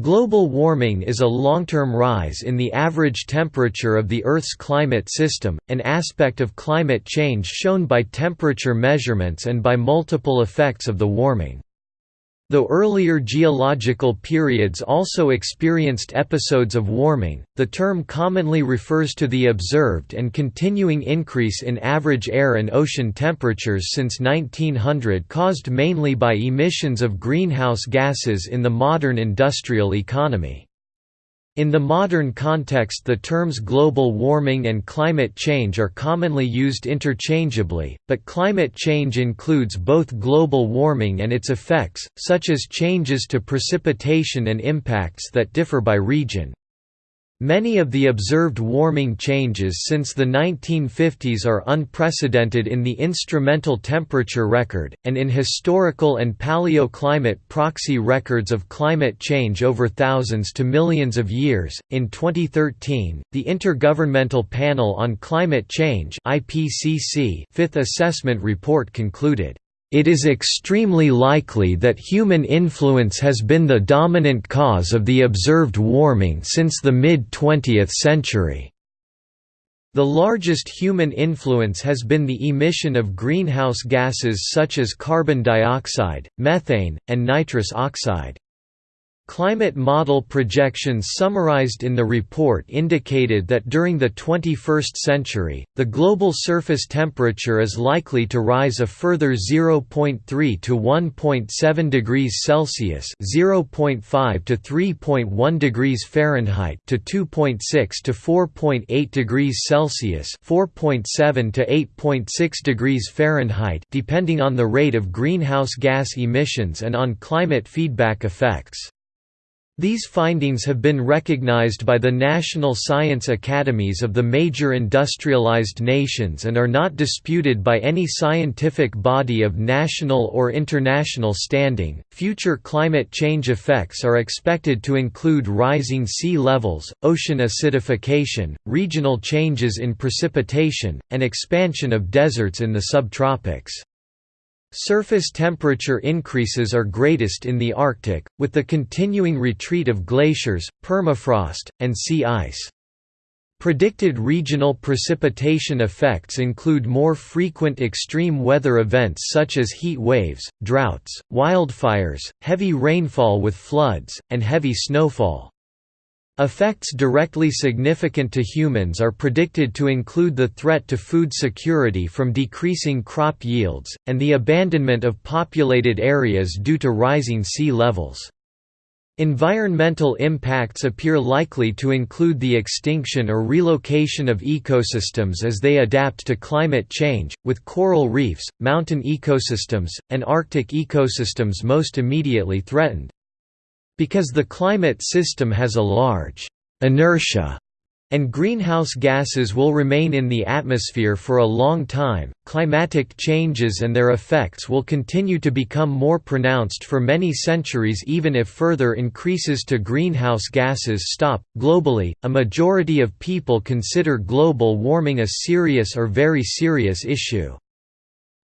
Global warming is a long-term rise in the average temperature of the Earth's climate system, an aspect of climate change shown by temperature measurements and by multiple effects of the warming. Though earlier geological periods also experienced episodes of warming, the term commonly refers to the observed and continuing increase in average air and ocean temperatures since 1900 caused mainly by emissions of greenhouse gases in the modern industrial economy. In the modern context the terms global warming and climate change are commonly used interchangeably, but climate change includes both global warming and its effects, such as changes to precipitation and impacts that differ by region. Many of the observed warming changes since the 1950s are unprecedented in the instrumental temperature record, and in historical and paleoclimate proxy records of climate change over thousands to millions of years. In 2013, the Intergovernmental Panel on Climate Change (IPCC) Fifth Assessment Report concluded it is extremely likely that human influence has been the dominant cause of the observed warming since the mid-20th century. The largest human influence has been the emission of greenhouse gases such as carbon dioxide, methane, and nitrous oxide. Climate model projections summarized in the report indicated that during the 21st century, the global surface temperature is likely to rise a further 0.3 to 1.7 degrees Celsius (0.5 to 3.1 degrees Fahrenheit) to 2.6 to 4.8 degrees Celsius (4.7 to 8.6 degrees Fahrenheit), depending on the rate of greenhouse gas emissions and on climate feedback effects. These findings have been recognized by the national science academies of the major industrialized nations and are not disputed by any scientific body of national or international standing. Future climate change effects are expected to include rising sea levels, ocean acidification, regional changes in precipitation, and expansion of deserts in the subtropics. Surface temperature increases are greatest in the Arctic, with the continuing retreat of glaciers, permafrost, and sea ice. Predicted regional precipitation effects include more frequent extreme weather events such as heat waves, droughts, wildfires, heavy rainfall with floods, and heavy snowfall. Effects directly significant to humans are predicted to include the threat to food security from decreasing crop yields, and the abandonment of populated areas due to rising sea levels. Environmental impacts appear likely to include the extinction or relocation of ecosystems as they adapt to climate change, with coral reefs, mountain ecosystems, and Arctic ecosystems most immediately threatened. Because the climate system has a large inertia and greenhouse gases will remain in the atmosphere for a long time, climatic changes and their effects will continue to become more pronounced for many centuries even if further increases to greenhouse gases stop. Globally, a majority of people consider global warming a serious or very serious issue.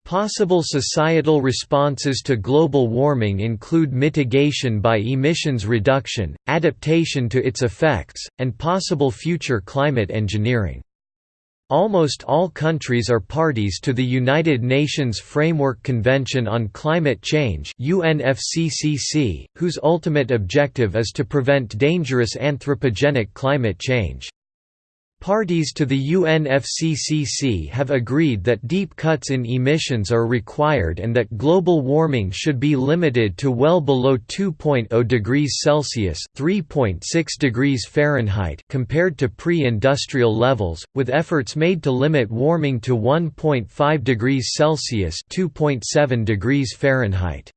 Possible societal responses to global warming include mitigation by emissions reduction, adaptation to its effects, and possible future climate engineering. Almost all countries are parties to the United Nations Framework Convention on Climate Change UNFCCC, whose ultimate objective is to prevent dangerous anthropogenic climate change. Parties to the UNFCCC have agreed that deep cuts in emissions are required and that global warming should be limited to well below 2.0 degrees Celsius (3.6 degrees Fahrenheit) compared to pre-industrial levels, with efforts made to limit warming to 1.5 degrees Celsius (2.7 degrees Fahrenheit).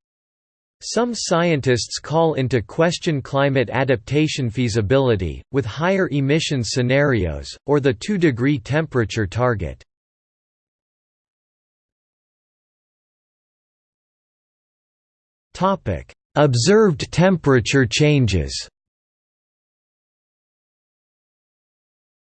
Some scientists call into question climate adaptation feasibility, with higher emission scenarios, or the 2-degree temperature target. Observed temperature changes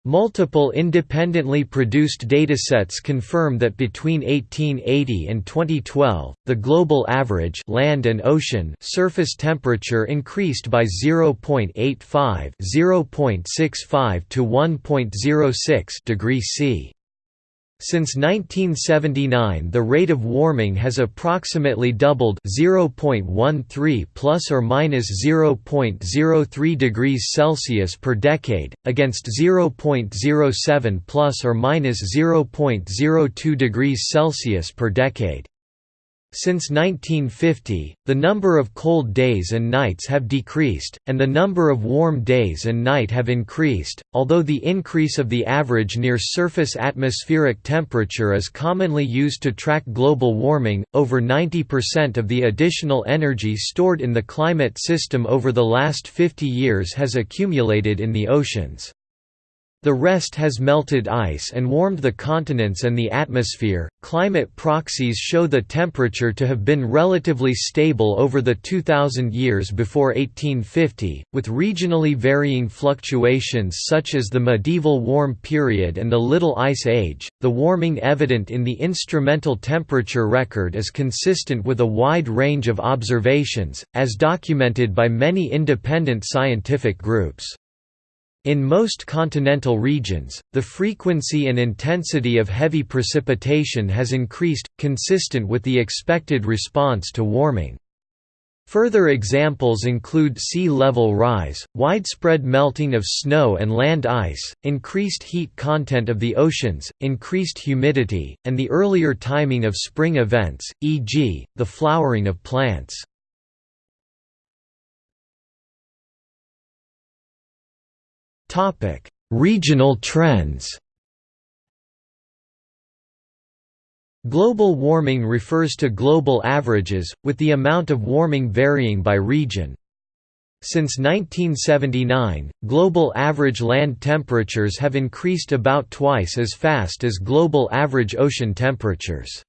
Multiple independently produced datasets confirm that between 1880 and 2012, the global average land and ocean surface temperature increased by 0.85 0.65 to 1.06 degrees C. Since 1979 the rate of warming has approximately doubled 0.13 plus or minus 0.03 degrees Celsius per decade against 0.07 plus or minus 0.02 degrees Celsius per decade. Since 1950, the number of cold days and nights have decreased, and the number of warm days and night have increased, although the increase of the average near-surface atmospheric temperature is commonly used to track global warming, over 90% of the additional energy stored in the climate system over the last 50 years has accumulated in the oceans. The rest has melted ice and warmed the continents and the atmosphere. Climate proxies show the temperature to have been relatively stable over the 2000 years before 1850, with regionally varying fluctuations such as the medieval warm period and the Little Ice Age. The warming evident in the instrumental temperature record is consistent with a wide range of observations, as documented by many independent scientific groups. In most continental regions, the frequency and intensity of heavy precipitation has increased, consistent with the expected response to warming. Further examples include sea level rise, widespread melting of snow and land ice, increased heat content of the oceans, increased humidity, and the earlier timing of spring events, e.g., the flowering of plants. Topic: Regional trends. Global warming refers to global averages, with the amount of warming varying by region. Since 1979, global average land temperatures have increased about twice as fast as global average ocean temperatures.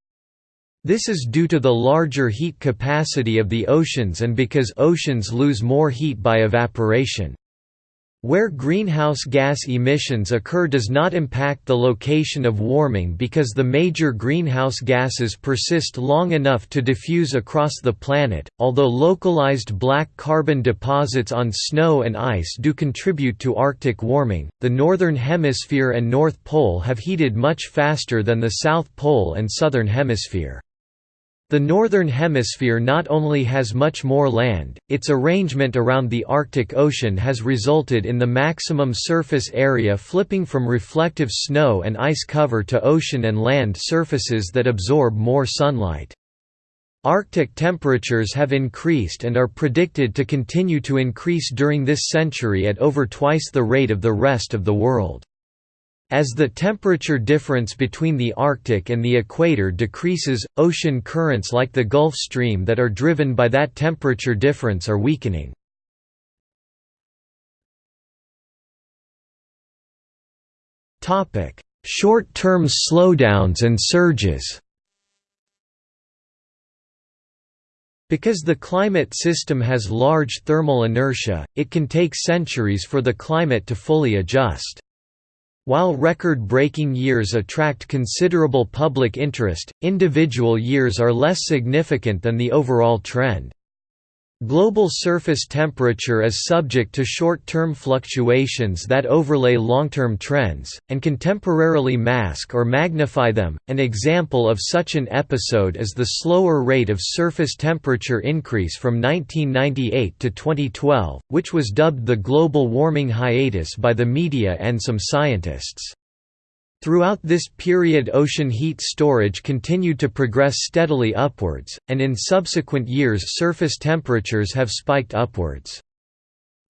This is due to the larger heat capacity of the oceans and because oceans lose more heat by evaporation. Where greenhouse gas emissions occur does not impact the location of warming because the major greenhouse gases persist long enough to diffuse across the planet. Although localized black carbon deposits on snow and ice do contribute to Arctic warming, the Northern Hemisphere and North Pole have heated much faster than the South Pole and Southern Hemisphere. The Northern Hemisphere not only has much more land, its arrangement around the Arctic Ocean has resulted in the maximum surface area flipping from reflective snow and ice cover to ocean and land surfaces that absorb more sunlight. Arctic temperatures have increased and are predicted to continue to increase during this century at over twice the rate of the rest of the world. As the temperature difference between the Arctic and the equator decreases, ocean currents like the Gulf Stream that are driven by that temperature difference are weakening. Short-term slowdowns and surges Because the climate system has large thermal inertia, it can take centuries for the climate to fully adjust. While record-breaking years attract considerable public interest, individual years are less significant than the overall trend. Global surface temperature is subject to short-term fluctuations that overlay long-term trends, and can temporarily mask or magnify them. An example of such an episode is the slower rate of surface temperature increase from 1998 to 2012, which was dubbed the global warming hiatus by the media and some scientists. Throughout this period ocean heat storage continued to progress steadily upwards, and in subsequent years surface temperatures have spiked upwards.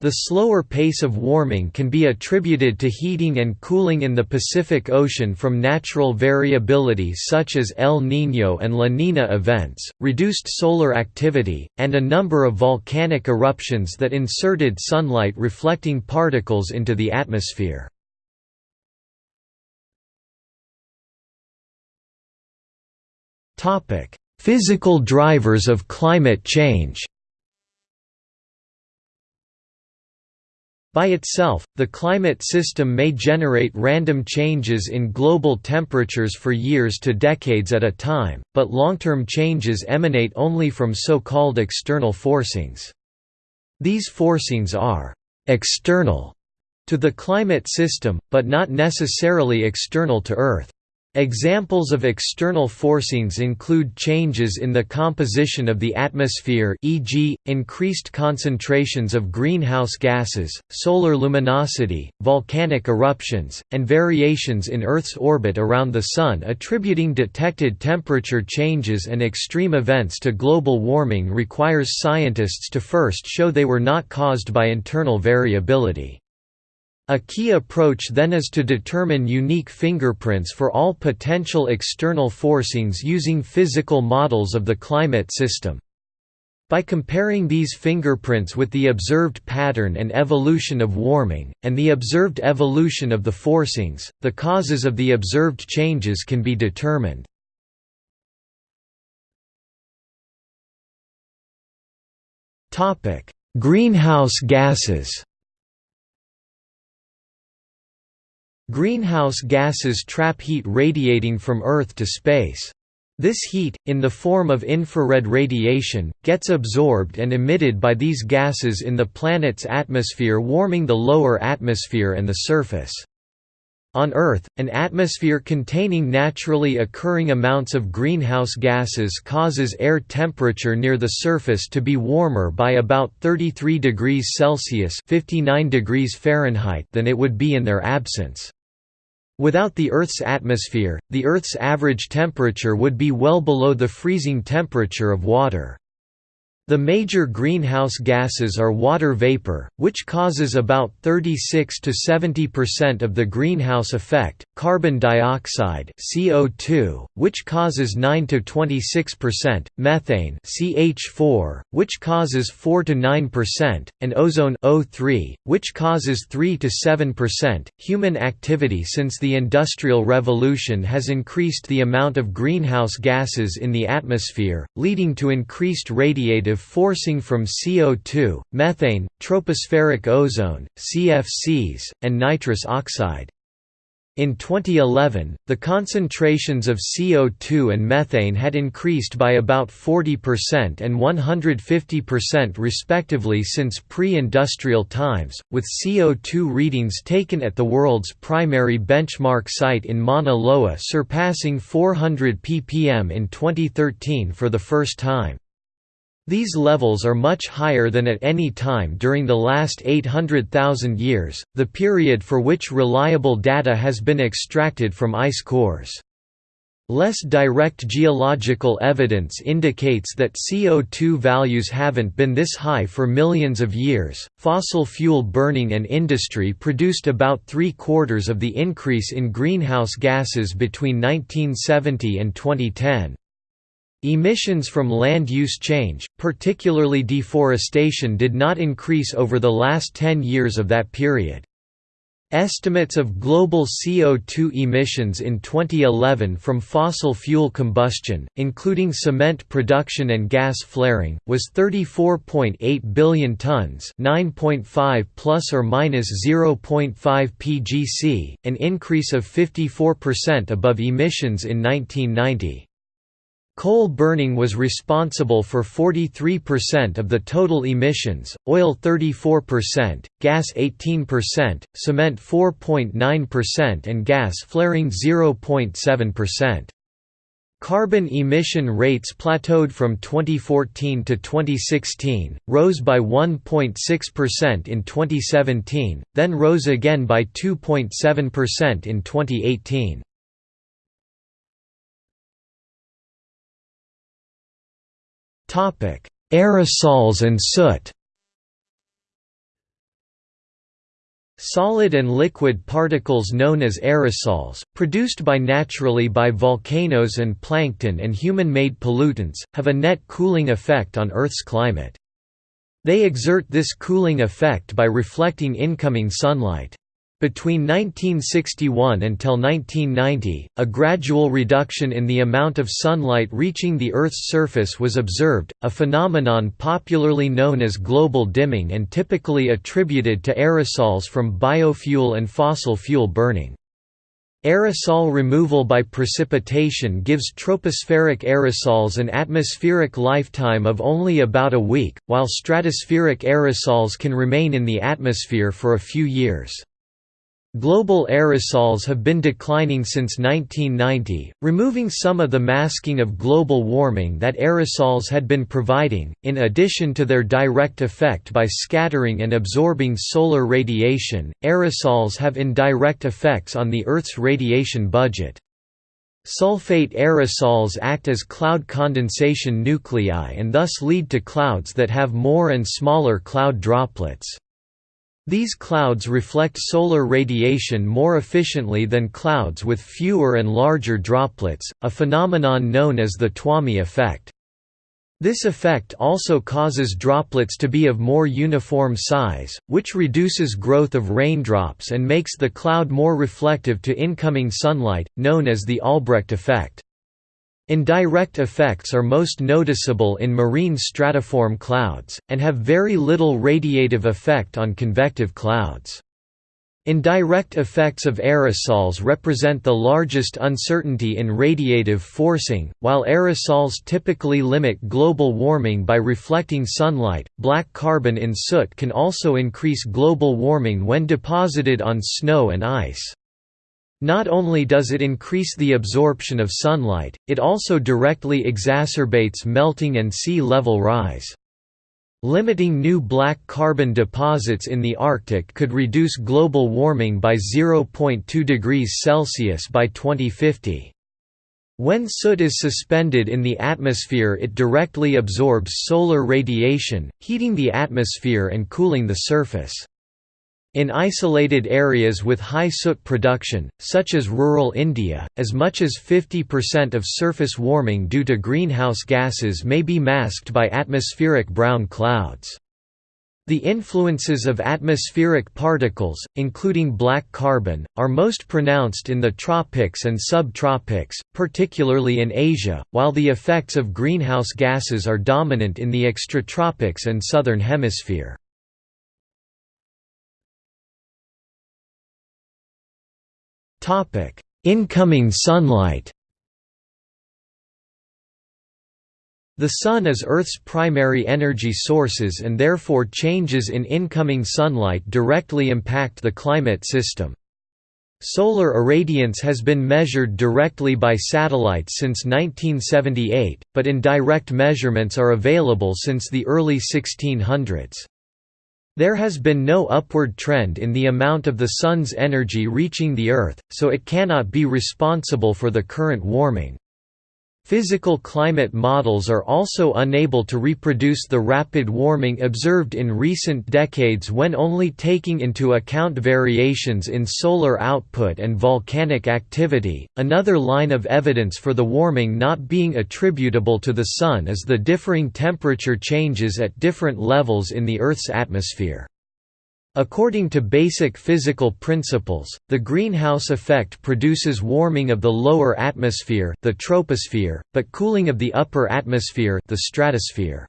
The slower pace of warming can be attributed to heating and cooling in the Pacific Ocean from natural variability such as El Niño and La Niña events, reduced solar activity, and a number of volcanic eruptions that inserted sunlight reflecting particles into the atmosphere. Topic: Physical drivers of climate change. By itself, the climate system may generate random changes in global temperatures for years to decades at a time, but long-term changes emanate only from so-called external forcings. These forcings are «external» to the climate system, but not necessarily external to Earth. Examples of external forcings include changes in the composition of the atmosphere e.g., increased concentrations of greenhouse gases, solar luminosity, volcanic eruptions, and variations in Earth's orbit around the Sun attributing detected temperature changes and extreme events to global warming requires scientists to first show they were not caused by internal variability. A key approach then is to determine unique fingerprints for all potential external forcings using physical models of the climate system. By comparing these fingerprints with the observed pattern and evolution of warming, and the observed evolution of the forcings, the causes of the observed changes can be determined. Greenhouse gases Greenhouse gases trap heat radiating from Earth to space. This heat, in the form of infrared radiation, gets absorbed and emitted by these gases in the planet's atmosphere warming the lower atmosphere and the surface. On Earth, an atmosphere containing naturally occurring amounts of greenhouse gases causes air temperature near the surface to be warmer by about 33 degrees Celsius 59 degrees Fahrenheit than it would be in their absence. Without the Earth's atmosphere, the Earth's average temperature would be well below the freezing temperature of water. The major greenhouse gases are water vapor, which causes about 36 to 70% of the greenhouse effect, carbon dioxide (CO2), which causes 9 to 26%, methane (CH4), which causes 4 to 9%, and ozone (O3), which causes 3 to 7%. Human activity since the industrial revolution has increased the amount of greenhouse gases in the atmosphere, leading to increased radiative forcing from CO2, methane, tropospheric ozone, CFCs, and nitrous oxide. In 2011, the concentrations of CO2 and methane had increased by about 40% and 150% respectively since pre-industrial times, with CO2 readings taken at the world's primary benchmark site in Mauna Loa surpassing 400 ppm in 2013 for the first time. These levels are much higher than at any time during the last 800,000 years, the period for which reliable data has been extracted from ice cores. Less direct geological evidence indicates that CO2 values haven't been this high for millions of years. Fossil fuel burning and industry produced about three quarters of the increase in greenhouse gases between 1970 and 2010. Emissions from land use change, particularly deforestation did not increase over the last 10 years of that period. Estimates of global CO2 emissions in 2011 from fossil fuel combustion, including cement production and gas flaring, was 34.8 billion tons, 9.5 plus or minus 0.5 pgc, an increase of 54% above emissions in 1990. Coal burning was responsible for 43% of the total emissions, oil 34%, gas 18%, cement 4.9% and gas flaring 0.7%. Carbon emission rates plateaued from 2014 to 2016, rose by 1.6% in 2017, then rose again by 2.7% in 2018. Aerosols and soot. Solid and liquid particles known as aerosols, produced by naturally by volcanoes and plankton and human-made pollutants, have a net cooling effect on Earth's climate. They exert this cooling effect by reflecting incoming sunlight. Between 1961 until 1990, a gradual reduction in the amount of sunlight reaching the Earth's surface was observed, a phenomenon popularly known as global dimming and typically attributed to aerosols from biofuel and fossil fuel burning. Aerosol removal by precipitation gives tropospheric aerosols an atmospheric lifetime of only about a week, while stratospheric aerosols can remain in the atmosphere for a few years. Global aerosols have been declining since 1990, removing some of the masking of global warming that aerosols had been providing, in addition to their direct effect by scattering and absorbing solar radiation. Aerosols have indirect effects on the Earth's radiation budget. Sulfate aerosols act as cloud condensation nuclei and thus lead to clouds that have more and smaller cloud droplets. These clouds reflect solar radiation more efficiently than clouds with fewer and larger droplets, a phenomenon known as the Twomey effect. This effect also causes droplets to be of more uniform size, which reduces growth of raindrops and makes the cloud more reflective to incoming sunlight, known as the Albrecht effect. Indirect effects are most noticeable in marine stratiform clouds, and have very little radiative effect on convective clouds. Indirect effects of aerosols represent the largest uncertainty in radiative forcing. While aerosols typically limit global warming by reflecting sunlight, black carbon in soot can also increase global warming when deposited on snow and ice. Not only does it increase the absorption of sunlight, it also directly exacerbates melting and sea level rise. Limiting new black carbon deposits in the Arctic could reduce global warming by 0.2 degrees Celsius by 2050. When soot is suspended in the atmosphere it directly absorbs solar radiation, heating the atmosphere and cooling the surface. In isolated areas with high soot production, such as rural India, as much as 50% of surface warming due to greenhouse gases may be masked by atmospheric brown clouds. The influences of atmospheric particles, including black carbon, are most pronounced in the tropics and subtropics, particularly in Asia, while the effects of greenhouse gases are dominant in the extratropics and southern hemisphere. Topic: Incoming sunlight. The Sun is Earth's primary energy sources and therefore changes in incoming sunlight directly impact the climate system. Solar irradiance has been measured directly by satellites since 1978, but indirect measurements are available since the early 1600s. There has been no upward trend in the amount of the Sun's energy reaching the Earth, so it cannot be responsible for the current warming. Physical climate models are also unable to reproduce the rapid warming observed in recent decades when only taking into account variations in solar output and volcanic activity. Another line of evidence for the warming not being attributable to the Sun is the differing temperature changes at different levels in the Earth's atmosphere. According to basic physical principles, the greenhouse effect produces warming of the lower atmosphere the troposphere, but cooling of the upper atmosphere the stratosphere.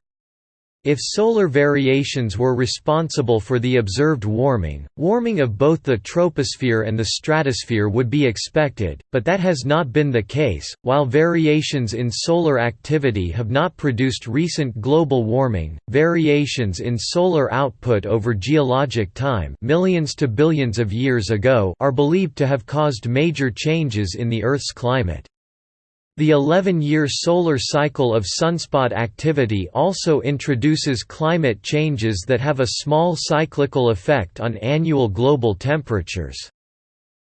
If solar variations were responsible for the observed warming, warming of both the troposphere and the stratosphere would be expected, but that has not been the case. While variations in solar activity have not produced recent global warming, variations in solar output over geologic time, millions to billions of years ago, are believed to have caused major changes in the Earth's climate. The 11-year solar cycle of sunspot activity also introduces climate changes that have a small cyclical effect on annual global temperatures.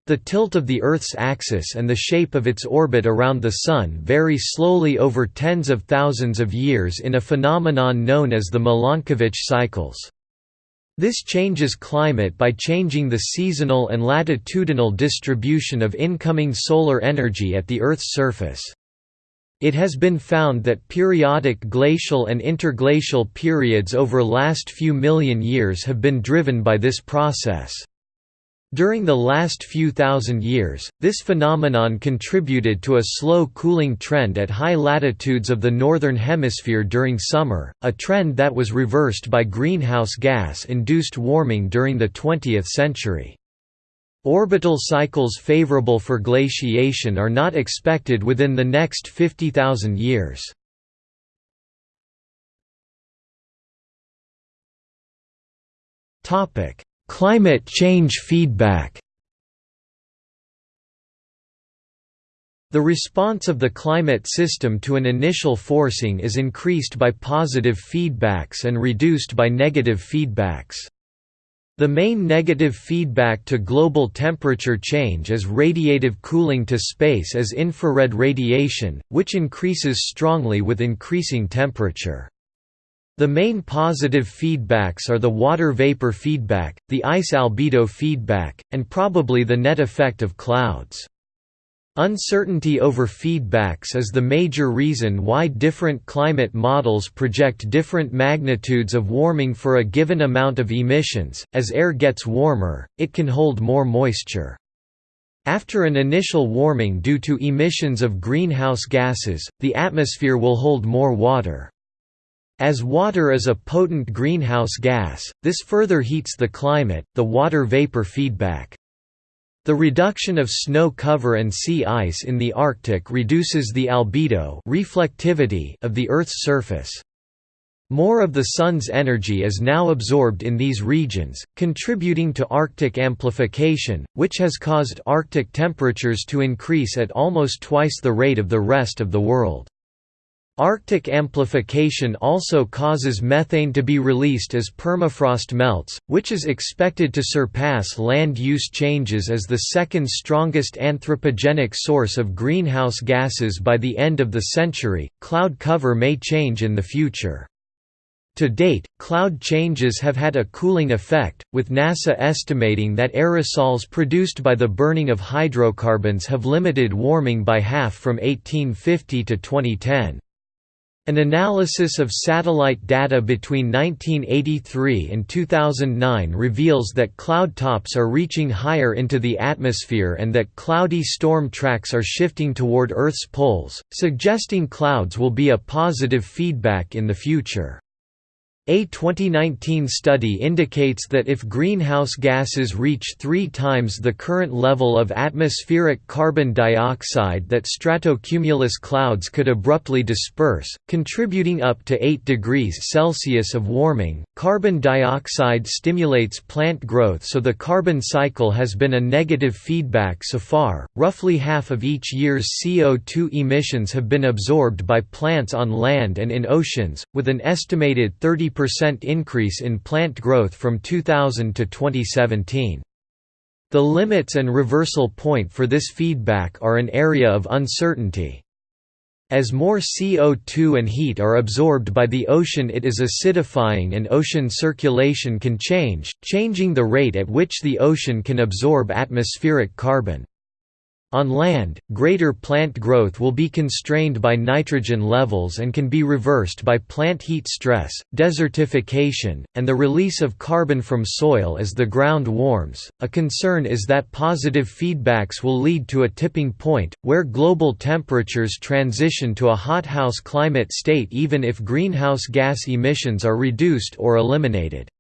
The tilt of the Earth's axis and the shape of its orbit around the Sun vary slowly over tens of thousands of years in a phenomenon known as the Milankovitch cycles. This changes climate by changing the seasonal and latitudinal distribution of incoming solar energy at the Earth's surface. It has been found that periodic glacial and interglacial periods over last few million years have been driven by this process. During the last few thousand years, this phenomenon contributed to a slow cooling trend at high latitudes of the Northern Hemisphere during summer, a trend that was reversed by greenhouse gas-induced warming during the 20th century. Orbital cycles favorable for glaciation are not expected within the next 50,000 years. Topic: Climate change feedback The response of the climate system to an initial forcing is increased by positive feedbacks and reduced by negative feedbacks. The main negative feedback to global temperature change is radiative cooling to space as infrared radiation, which increases strongly with increasing temperature. The main positive feedbacks are the water vapor feedback, the ice albedo feedback, and probably the net effect of clouds. Uncertainty over feedbacks is the major reason why different climate models project different magnitudes of warming for a given amount of emissions. As air gets warmer, it can hold more moisture. After an initial warming due to emissions of greenhouse gases, the atmosphere will hold more water. As water is a potent greenhouse gas, this further heats the climate, the water vapor feedback. The reduction of snow cover and sea ice in the Arctic reduces the albedo reflectivity of the Earth's surface. More of the Sun's energy is now absorbed in these regions, contributing to Arctic amplification, which has caused Arctic temperatures to increase at almost twice the rate of the rest of the world. Arctic amplification also causes methane to be released as permafrost melts, which is expected to surpass land use changes as the second strongest anthropogenic source of greenhouse gases by the end of the century. Cloud cover may change in the future. To date, cloud changes have had a cooling effect, with NASA estimating that aerosols produced by the burning of hydrocarbons have limited warming by half from 1850 to 2010. An analysis of satellite data between 1983 and 2009 reveals that cloud tops are reaching higher into the atmosphere and that cloudy storm tracks are shifting toward Earth's poles, suggesting clouds will be a positive feedback in the future. A 2019 study indicates that if greenhouse gases reach three times the current level of atmospheric carbon dioxide that stratocumulus clouds could abruptly disperse, contributing up to 8 degrees Celsius of warming. Carbon dioxide stimulates plant growth so the carbon cycle has been a negative feedback so far. Roughly half of each year's CO2 emissions have been absorbed by plants on land and in oceans, with an estimated 30 percent increase in plant growth from 2000 to 2017. The limits and reversal point for this feedback are an area of uncertainty. As more CO2 and heat are absorbed by the ocean it is acidifying and ocean circulation can change, changing the rate at which the ocean can absorb atmospheric carbon. On land, greater plant growth will be constrained by nitrogen levels and can be reversed by plant heat stress, desertification, and the release of carbon from soil as the ground warms. A concern is that positive feedbacks will lead to a tipping point, where global temperatures transition to a hothouse climate state even if greenhouse gas emissions are reduced or eliminated.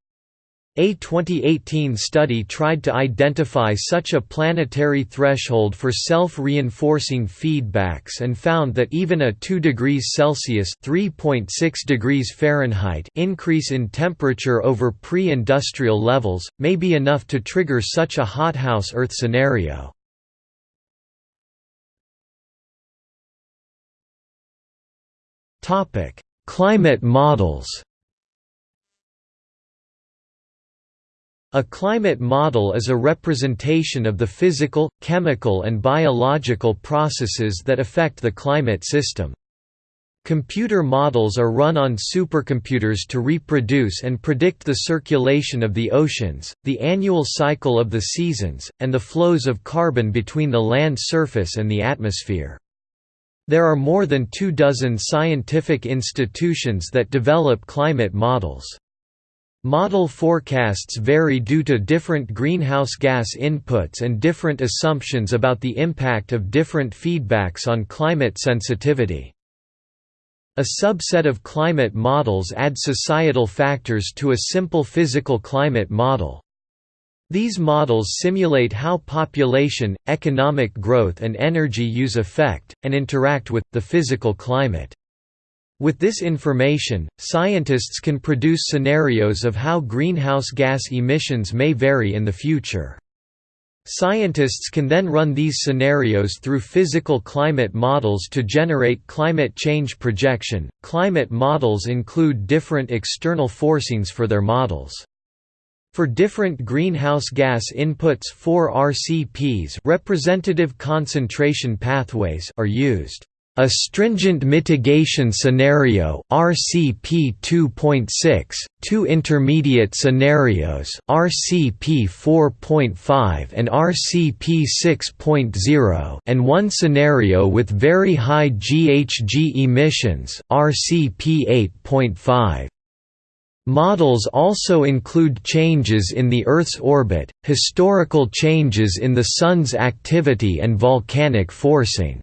A 2018 study tried to identify such a planetary threshold for self-reinforcing feedbacks and found that even a 2 degrees Celsius (3.6 degrees Fahrenheit) increase in temperature over pre-industrial levels may be enough to trigger such a hothouse Earth scenario. Topic: Climate models. A climate model is a representation of the physical, chemical and biological processes that affect the climate system. Computer models are run on supercomputers to reproduce and predict the circulation of the oceans, the annual cycle of the seasons, and the flows of carbon between the land surface and the atmosphere. There are more than two dozen scientific institutions that develop climate models. Model forecasts vary due to different greenhouse gas inputs and different assumptions about the impact of different feedbacks on climate sensitivity. A subset of climate models add societal factors to a simple physical climate model. These models simulate how population, economic growth and energy use affect, and interact with, the physical climate. With this information, scientists can produce scenarios of how greenhouse gas emissions may vary in the future. Scientists can then run these scenarios through physical climate models to generate climate change projection. Climate models include different external forcings for their models. For different greenhouse gas inputs four RCPs representative concentration pathways are used. A stringent mitigation scenario RCP 2.6, two intermediate scenarios RCP 4.5 and RCP 6.0 and one scenario with very high GHG emissions RCP 8.5. Models also include changes in the Earth's orbit, historical changes in the Sun's activity and volcanic forcing.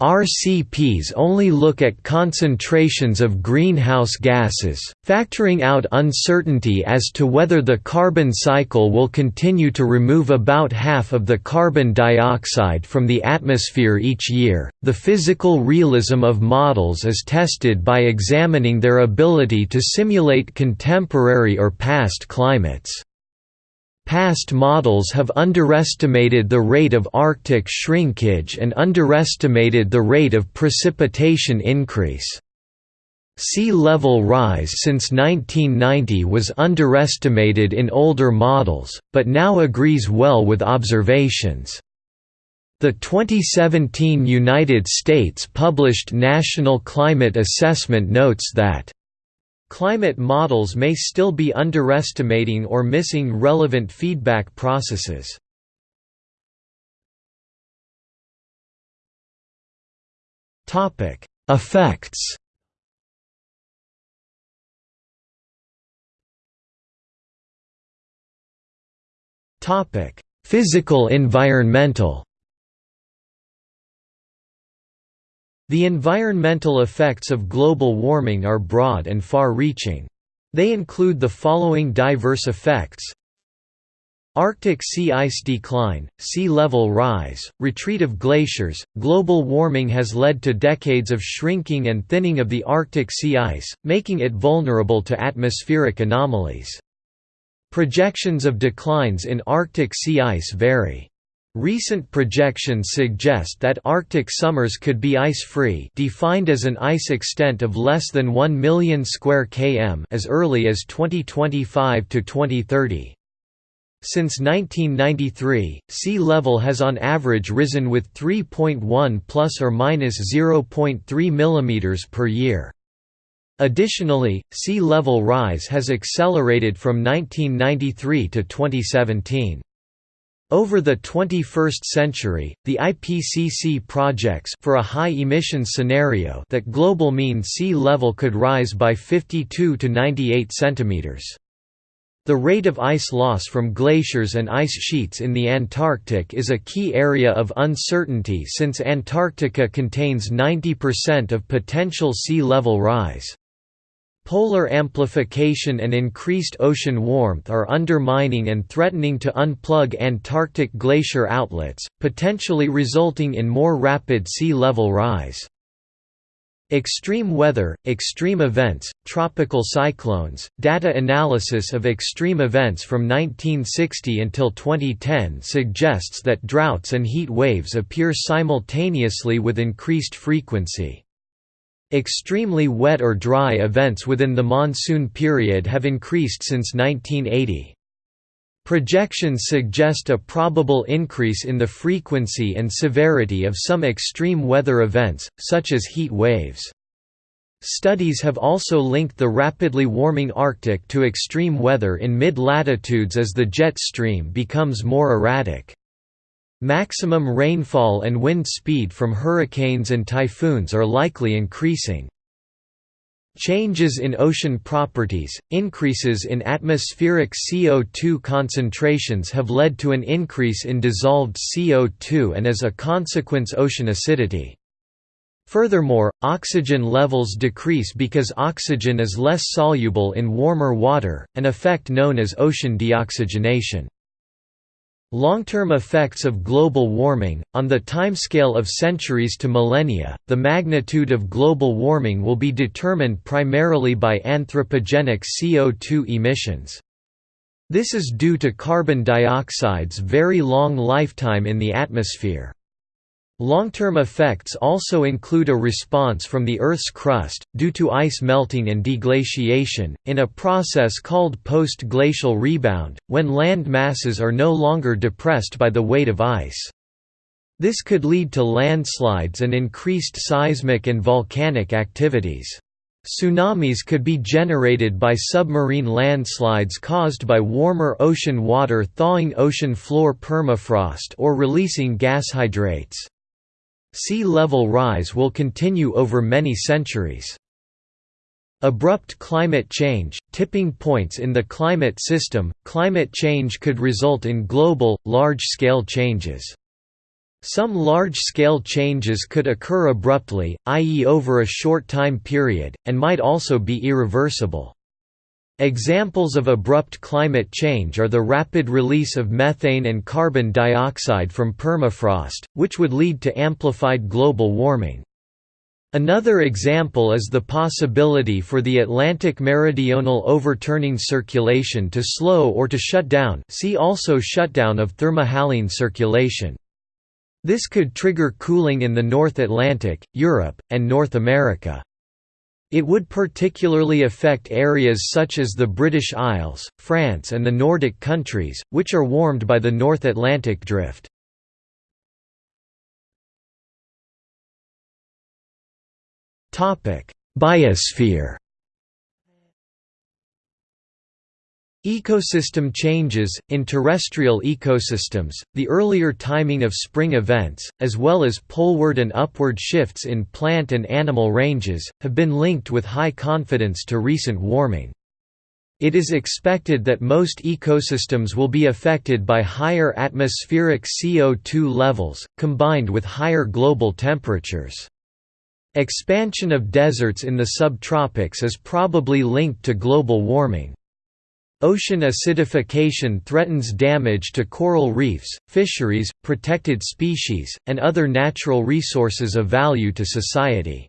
RCPs only look at concentrations of greenhouse gases, factoring out uncertainty as to whether the carbon cycle will continue to remove about half of the carbon dioxide from the atmosphere each year. The physical realism of models is tested by examining their ability to simulate contemporary or past climates. Past models have underestimated the rate of Arctic shrinkage and underestimated the rate of precipitation increase. Sea level rise since 1990 was underestimated in older models, but now agrees well with observations. The 2017 United States published National Climate Assessment notes that Climate models may still be underestimating or missing relevant feedback processes. Topic: Effects. Topic: Physical environmental. The environmental effects of global warming are broad and far-reaching. They include the following diverse effects Arctic sea ice decline, sea level rise, retreat of glaciers. Global warming has led to decades of shrinking and thinning of the Arctic sea ice, making it vulnerable to atmospheric anomalies. Projections of declines in Arctic sea ice vary. Recent projections suggest that Arctic summers could be ice-free defined as an ice extent of less than 1 million square km as early as 2025 to 2030. Since 1993, sea level has on average risen with 3.1 plus or minus 0.3 mm per year. Additionally, sea level rise has accelerated from 1993 to 2017. Over the 21st century, the IPCC projects for a high emission scenario that global mean sea level could rise by 52 to 98 centimeters. The rate of ice loss from glaciers and ice sheets in the Antarctic is a key area of uncertainty since Antarctica contains 90% of potential sea level rise. Polar amplification and increased ocean warmth are undermining and threatening to unplug Antarctic glacier outlets, potentially resulting in more rapid sea level rise. Extreme weather, extreme events, tropical cyclones, data analysis of extreme events from 1960 until 2010 suggests that droughts and heat waves appear simultaneously with increased frequency. Extremely wet or dry events within the monsoon period have increased since 1980. Projections suggest a probable increase in the frequency and severity of some extreme weather events, such as heat waves. Studies have also linked the rapidly warming Arctic to extreme weather in mid-latitudes as the jet stream becomes more erratic. Maximum rainfall and wind speed from hurricanes and typhoons are likely increasing. Changes in ocean properties, increases in atmospheric CO2 concentrations have led to an increase in dissolved CO2 and as a consequence ocean acidity. Furthermore, oxygen levels decrease because oxygen is less soluble in warmer water, an effect known as ocean deoxygenation. Long-term effects of global warming, on the timescale of centuries to millennia, the magnitude of global warming will be determined primarily by anthropogenic CO2 emissions. This is due to carbon dioxide's very long lifetime in the atmosphere. Long-term effects also include a response from the Earth's crust, due to ice melting and deglaciation, in a process called post-glacial rebound, when land masses are no longer depressed by the weight of ice. This could lead to landslides and increased seismic and volcanic activities. Tsunamis could be generated by submarine landslides caused by warmer ocean water thawing ocean floor permafrost or releasing gas hydrates. Sea level rise will continue over many centuries. Abrupt climate change, tipping points in the climate system, climate change could result in global, large-scale changes. Some large-scale changes could occur abruptly, i.e. over a short time period, and might also be irreversible. Examples of abrupt climate change are the rapid release of methane and carbon dioxide from permafrost, which would lead to amplified global warming. Another example is the possibility for the Atlantic meridional overturning circulation to slow or to shut down see also shutdown of thermohaline circulation. This could trigger cooling in the North Atlantic, Europe, and North America. It would particularly affect areas such as the British Isles, France and the Nordic countries, which are warmed by the North Atlantic drift. Biosphere Ecosystem changes – In terrestrial ecosystems, the earlier timing of spring events, as well as poleward and upward shifts in plant and animal ranges, have been linked with high confidence to recent warming. It is expected that most ecosystems will be affected by higher atmospheric CO2 levels, combined with higher global temperatures. Expansion of deserts in the subtropics is probably linked to global warming. Ocean acidification threatens damage to coral reefs, fisheries, protected species, and other natural resources of value to society.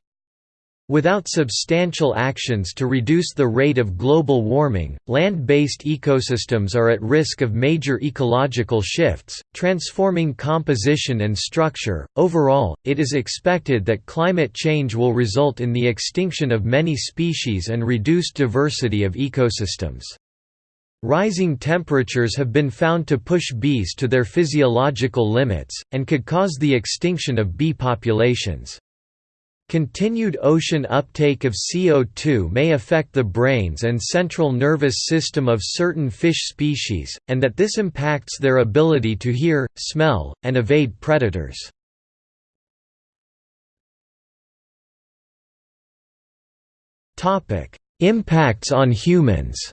Without substantial actions to reduce the rate of global warming, land-based ecosystems are at risk of major ecological shifts, transforming composition and structure. Overall, it is expected that climate change will result in the extinction of many species and reduced diversity of ecosystems. Rising temperatures have been found to push bees to their physiological limits, and could cause the extinction of bee populations. Continued ocean uptake of CO2 may affect the brains and central nervous system of certain fish species, and that this impacts their ability to hear, smell, and evade predators. Impacts on humans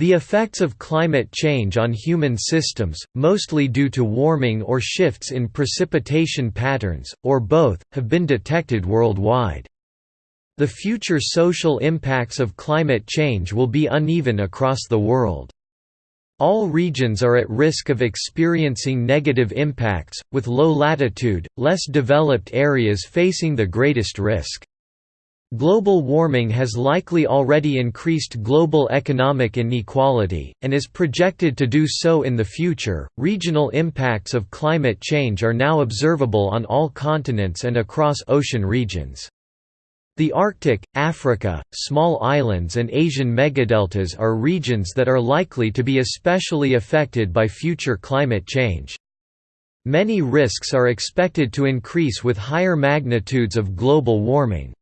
The effects of climate change on human systems, mostly due to warming or shifts in precipitation patterns, or both, have been detected worldwide. The future social impacts of climate change will be uneven across the world. All regions are at risk of experiencing negative impacts, with low latitude, less developed areas facing the greatest risk. Global warming has likely already increased global economic inequality, and is projected to do so in the future. Regional impacts of climate change are now observable on all continents and across ocean regions. The Arctic, Africa, small islands, and Asian megadeltas are regions that are likely to be especially affected by future climate change. Many risks are expected to increase with higher magnitudes of global warming.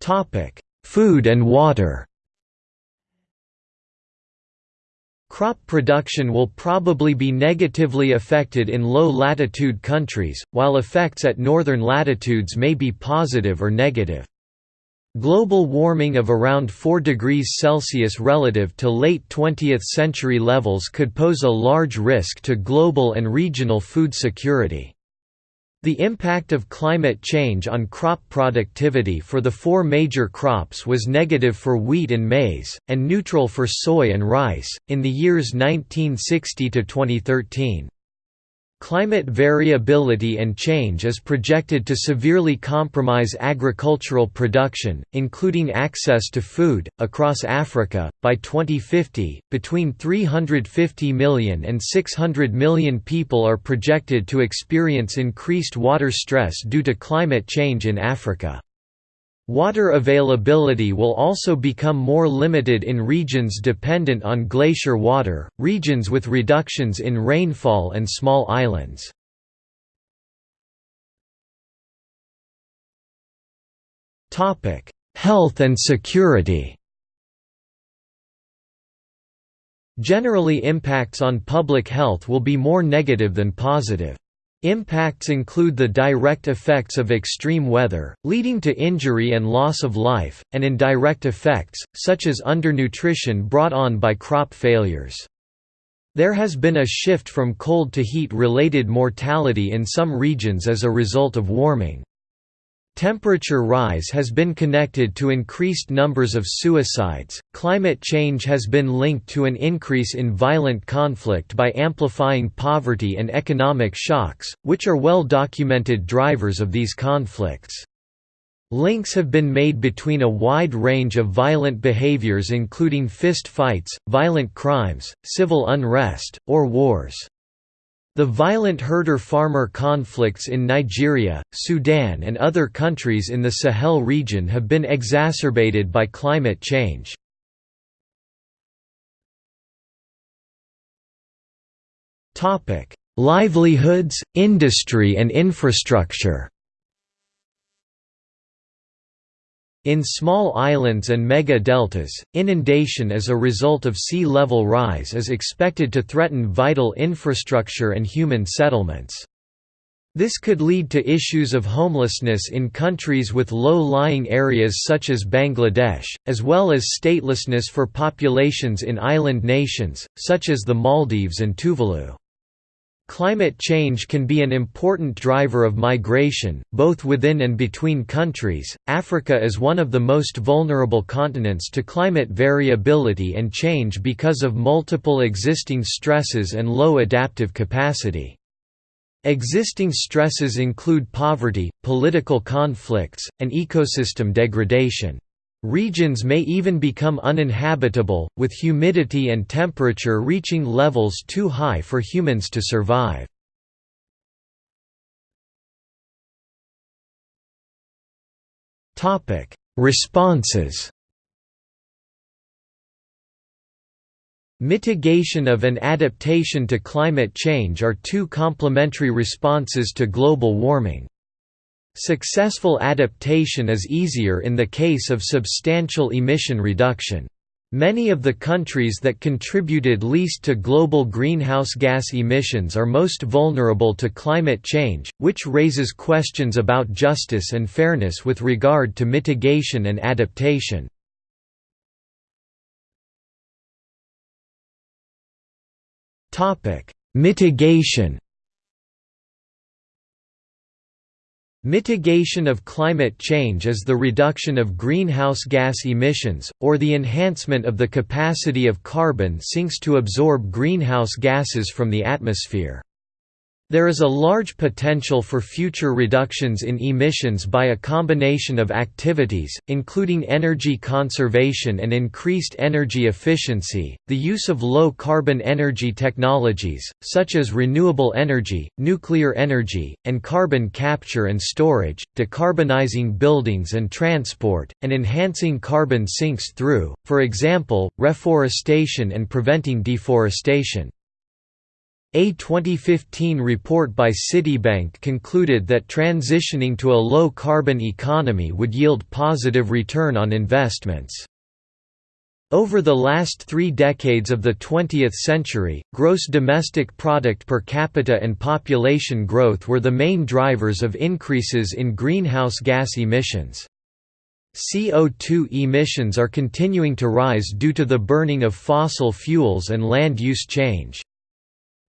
Topic: Food and water. Crop production will probably be negatively affected in low-latitude countries, while effects at northern latitudes may be positive or negative. Global warming of around 4 degrees Celsius relative to late 20th century levels could pose a large risk to global and regional food security. The impact of climate change on crop productivity for the four major crops was negative for wheat and maize, and neutral for soy and rice, in the years 1960 to 2013. Climate variability and change is projected to severely compromise agricultural production, including access to food, across Africa. By 2050, between 350 million and 600 million people are projected to experience increased water stress due to climate change in Africa. Water availability will also become more limited in regions dependent on glacier water, regions with reductions in rainfall and small islands. Health and security Generally impacts on public health will be more negative than positive. Impacts include the direct effects of extreme weather, leading to injury and loss of life, and indirect effects, such as undernutrition brought on by crop failures. There has been a shift from cold to heat-related mortality in some regions as a result of warming. Temperature rise has been connected to increased numbers of suicides. Climate change has been linked to an increase in violent conflict by amplifying poverty and economic shocks, which are well documented drivers of these conflicts. Links have been made between a wide range of violent behaviors including fist fights, violent crimes, civil unrest, or wars. The violent herder-farmer conflicts in Nigeria, Sudan and other countries in the Sahel region have been exacerbated by climate change. Livelihoods, industry and infrastructure In small islands and mega-deltas, inundation as a result of sea level rise is expected to threaten vital infrastructure and human settlements. This could lead to issues of homelessness in countries with low-lying areas such as Bangladesh, as well as statelessness for populations in island nations, such as the Maldives and Tuvalu. Climate change can be an important driver of migration, both within and between countries. Africa is one of the most vulnerable continents to climate variability and change because of multiple existing stresses and low adaptive capacity. Existing stresses include poverty, political conflicts, and ecosystem degradation. Regions may even become uninhabitable, with humidity and temperature reaching levels too high for humans to survive. Responses Mitigation of and adaptation to climate change are two complementary responses to global warming. Successful adaptation is easier in the case of substantial emission reduction. Many of the countries that contributed least to global greenhouse gas emissions are most vulnerable to climate change, which raises questions about justice and fairness with regard to mitigation and adaptation. Mitigation Mitigation of climate change is the reduction of greenhouse gas emissions, or the enhancement of the capacity of carbon sinks to absorb greenhouse gases from the atmosphere. There is a large potential for future reductions in emissions by a combination of activities, including energy conservation and increased energy efficiency, the use of low-carbon energy technologies, such as renewable energy, nuclear energy, and carbon capture and storage, decarbonizing buildings and transport, and enhancing carbon sinks through, for example, reforestation and preventing deforestation. A 2015 report by Citibank concluded that transitioning to a low-carbon economy would yield positive return on investments. Over the last three decades of the 20th century, gross domestic product per capita and population growth were the main drivers of increases in greenhouse gas emissions. CO2 emissions are continuing to rise due to the burning of fossil fuels and land use change.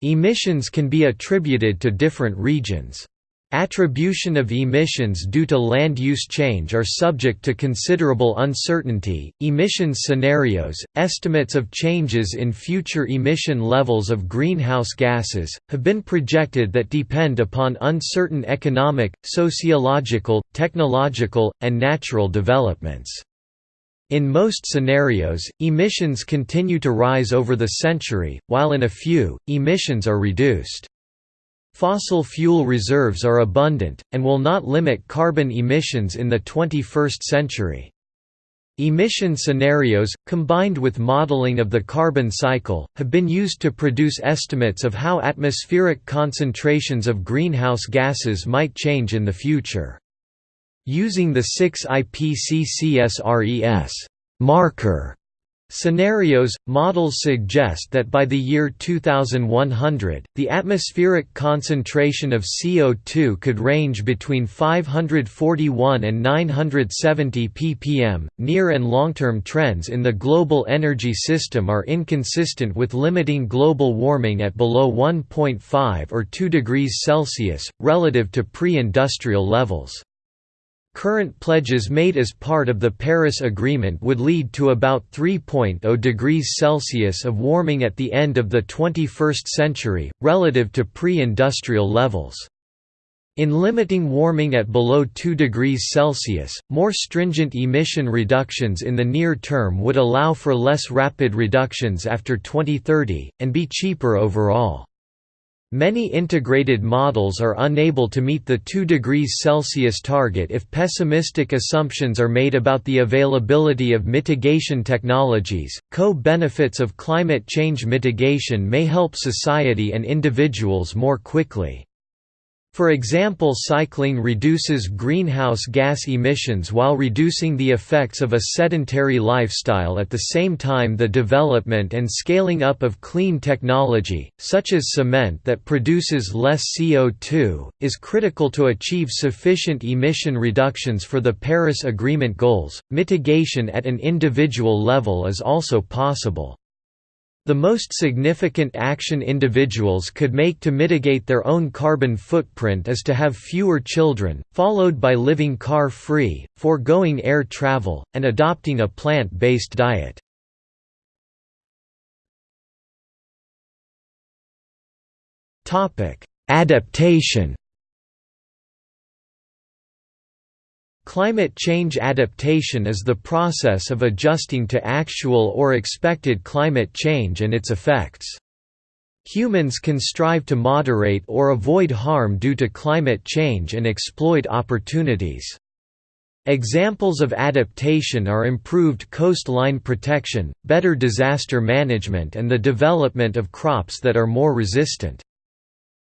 Emissions can be attributed to different regions. Attribution of emissions due to land use change are subject to considerable uncertainty. Emissions scenarios, estimates of changes in future emission levels of greenhouse gases, have been projected that depend upon uncertain economic, sociological, technological, and natural developments. In most scenarios, emissions continue to rise over the century, while in a few, emissions are reduced. Fossil fuel reserves are abundant, and will not limit carbon emissions in the 21st century. Emission scenarios, combined with modeling of the carbon cycle, have been used to produce estimates of how atmospheric concentrations of greenhouse gases might change in the future. Using the 6 IPCC-SRES marker Scenarios – Models suggest that by the year 2100, the atmospheric concentration of CO2 could range between 541 and 970 ppm. Near and long-term trends in the global energy system are inconsistent with limiting global warming at below 1.5 or 2 degrees Celsius, relative to pre-industrial levels. Current pledges made as part of the Paris Agreement would lead to about 3.0 degrees Celsius of warming at the end of the 21st century, relative to pre-industrial levels. In limiting warming at below 2 degrees Celsius, more stringent emission reductions in the near term would allow for less rapid reductions after 2030, and be cheaper overall. Many integrated models are unable to meet the 2 degrees Celsius target if pessimistic assumptions are made about the availability of mitigation technologies. Co benefits of climate change mitigation may help society and individuals more quickly. For example cycling reduces greenhouse gas emissions while reducing the effects of a sedentary lifestyle at the same time the development and scaling up of clean technology, such as cement that produces less CO2, is critical to achieve sufficient emission reductions for the Paris Agreement goals. Mitigation at an individual level is also possible. The most significant action individuals could make to mitigate their own carbon footprint is to have fewer children, followed by living car-free, foregoing air travel, and adopting a plant-based diet. Adaptation Climate change adaptation is the process of adjusting to actual or expected climate change and its effects. Humans can strive to moderate or avoid harm due to climate change and exploit opportunities. Examples of adaptation are improved coastline protection, better disaster management and the development of crops that are more resistant.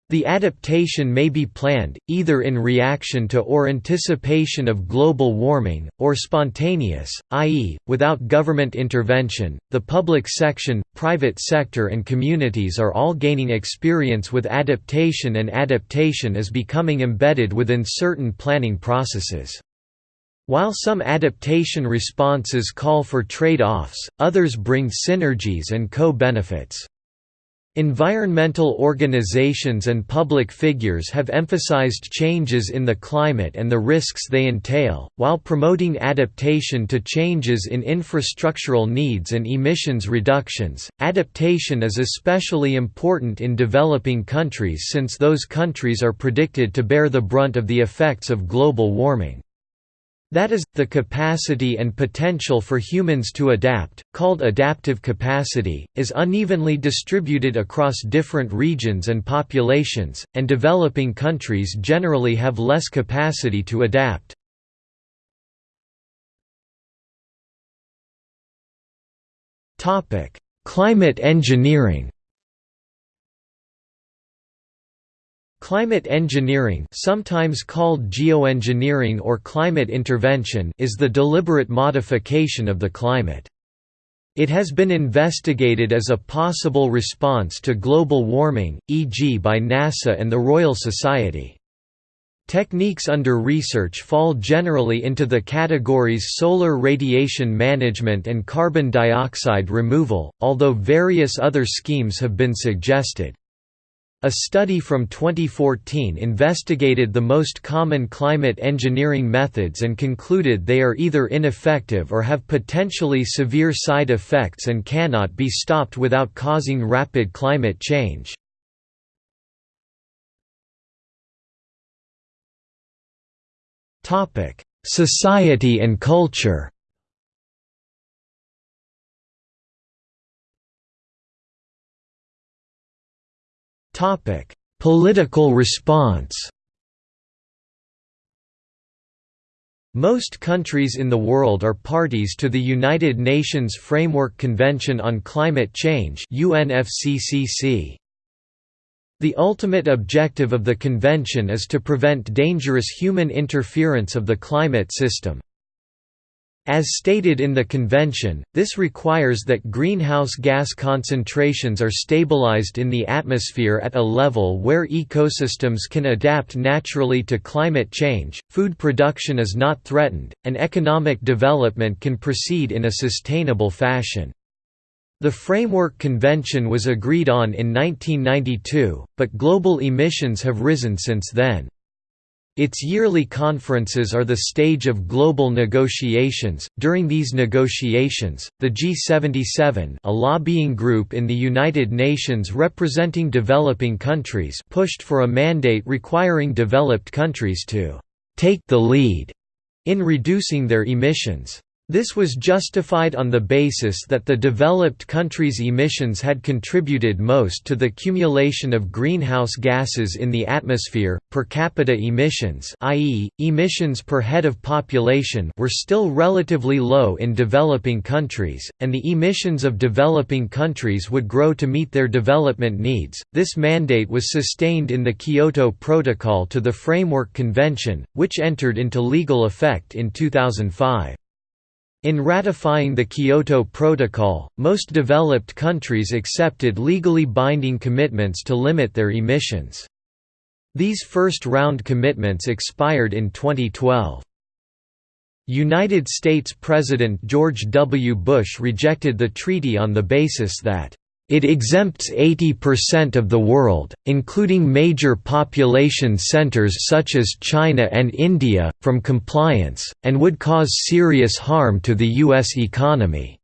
The adaptation may be planned, either in reaction to or anticipation of global warming, or spontaneous, i.e., without government intervention. The public section, private sector, and communities are all gaining experience with adaptation, and adaptation is becoming embedded within certain planning processes. While some adaptation responses call for trade offs, others bring synergies and co benefits. Environmental organizations and public figures have emphasized changes in the climate and the risks they entail, while promoting adaptation to changes in infrastructural needs and emissions reductions. Adaptation is especially important in developing countries since those countries are predicted to bear the brunt of the effects of global warming. That is, the capacity and potential for humans to adapt, called adaptive capacity, is unevenly distributed across different regions and populations, and developing countries generally have less capacity to adapt. Climate engineering Climate engineering sometimes called geoengineering or climate intervention is the deliberate modification of the climate. It has been investigated as a possible response to global warming, e.g. by NASA and the Royal Society. Techniques under research fall generally into the categories solar radiation management and carbon dioxide removal, although various other schemes have been suggested. A study from 2014 investigated the most common climate engineering methods and concluded they are either ineffective or have potentially severe side effects and cannot be stopped without causing rapid climate change. Society and culture Political response. Most countries in the world are parties to the United Nations Framework Convention on Climate Change UNFCCC. The ultimate objective of the convention is to prevent dangerous human interference of the climate system. As stated in the convention, this requires that greenhouse gas concentrations are stabilized in the atmosphere at a level where ecosystems can adapt naturally to climate change, food production is not threatened, and economic development can proceed in a sustainable fashion. The Framework Convention was agreed on in 1992, but global emissions have risen since then. Its yearly conferences are the stage of global negotiations. During these negotiations, the G77, a lobbying group in the United Nations representing developing countries, pushed for a mandate requiring developed countries to take the lead in reducing their emissions. This was justified on the basis that the developed countries' emissions had contributed most to the accumulation of greenhouse gases in the atmosphere. Per capita emissions, i.e., emissions per head of population, were still relatively low in developing countries, and the emissions of developing countries would grow to meet their development needs. This mandate was sustained in the Kyoto Protocol to the Framework Convention, which entered into legal effect in 2005. In ratifying the Kyoto Protocol, most developed countries accepted legally binding commitments to limit their emissions. These first-round commitments expired in 2012. United States President George W. Bush rejected the treaty on the basis that it exempts 80% of the world, including major population centers such as China and India, from compliance, and would cause serious harm to the U.S. economy.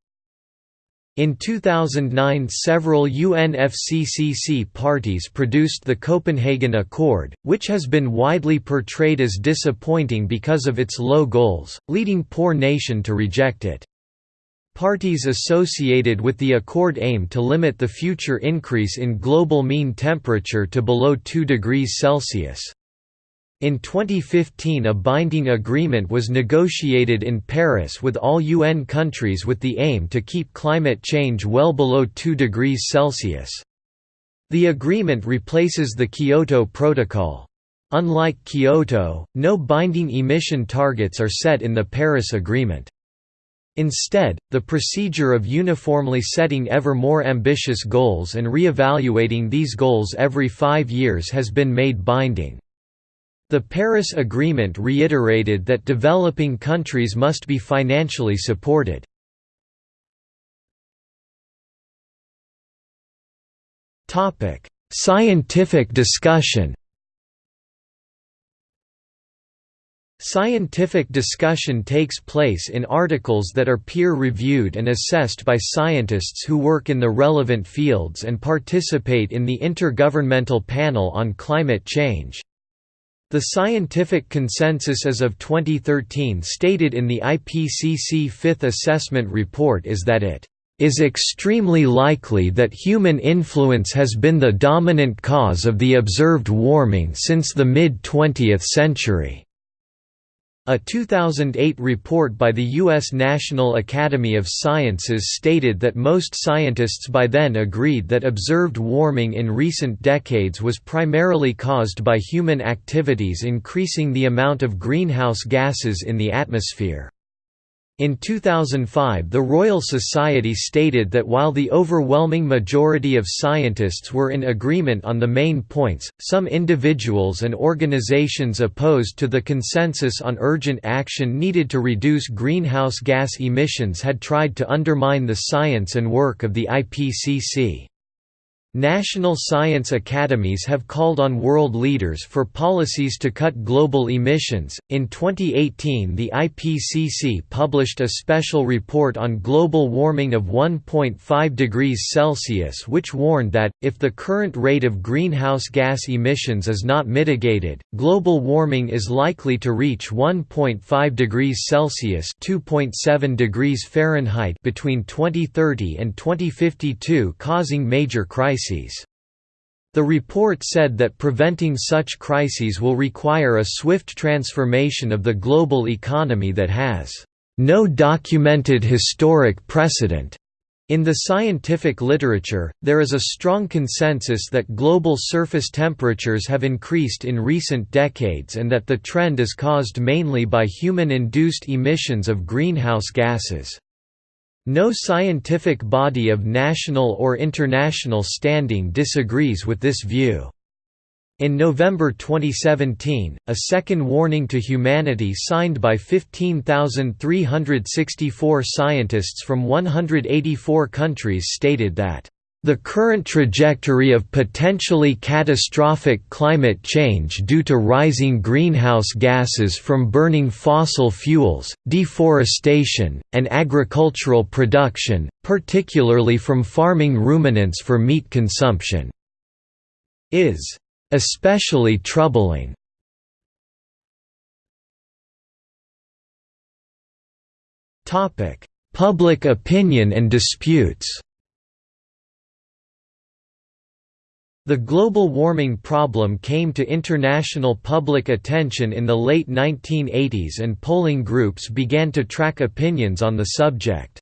In 2009 several UNFCCC parties produced the Copenhagen Accord, which has been widely portrayed as disappointing because of its low goals, leading poor nation to reject it. Parties associated with the accord aim to limit the future increase in global mean temperature to below 2 degrees Celsius. In 2015 a binding agreement was negotiated in Paris with all UN countries with the aim to keep climate change well below 2 degrees Celsius. The agreement replaces the Kyoto Protocol. Unlike Kyoto, no binding emission targets are set in the Paris Agreement. Instead, the procedure of uniformly setting ever more ambitious goals and re-evaluating these goals every five years has been made binding. The Paris Agreement reiterated that developing countries must be financially supported. Scientific discussion Scientific discussion takes place in articles that are peer-reviewed and assessed by scientists who work in the relevant fields and participate in the Intergovernmental Panel on Climate Change. The scientific consensus as of 2013 stated in the IPCC Fifth Assessment Report is that it is extremely likely that human influence has been the dominant cause of the observed warming since the mid-20th century. A 2008 report by the U.S. National Academy of Sciences stated that most scientists by then agreed that observed warming in recent decades was primarily caused by human activities increasing the amount of greenhouse gases in the atmosphere. In 2005 the Royal Society stated that while the overwhelming majority of scientists were in agreement on the main points, some individuals and organizations opposed to the consensus on urgent action needed to reduce greenhouse gas emissions had tried to undermine the science and work of the IPCC. National science academies have called on world leaders for policies to cut global emissions. In 2018, the IPCC published a special report on global warming of 1.5 degrees Celsius, which warned that, if the current rate of greenhouse gas emissions is not mitigated, global warming is likely to reach 1.5 degrees Celsius (2.7 degrees Fahrenheit) between 2030 and 2052, causing major crises crises. The report said that preventing such crises will require a swift transformation of the global economy that has no documented historic precedent. In the scientific literature, there is a strong consensus that global surface temperatures have increased in recent decades and that the trend is caused mainly by human-induced emissions of greenhouse gases. No scientific body of national or international standing disagrees with this view. In November 2017, a second warning to humanity signed by 15,364 scientists from 184 countries stated that the current trajectory of potentially catastrophic climate change due to rising greenhouse gases from burning fossil fuels, deforestation, and agricultural production, particularly from farming ruminants for meat consumption, is especially troubling. Public opinion and disputes The global warming problem came to international public attention in the late 1980s and polling groups began to track opinions on the subject.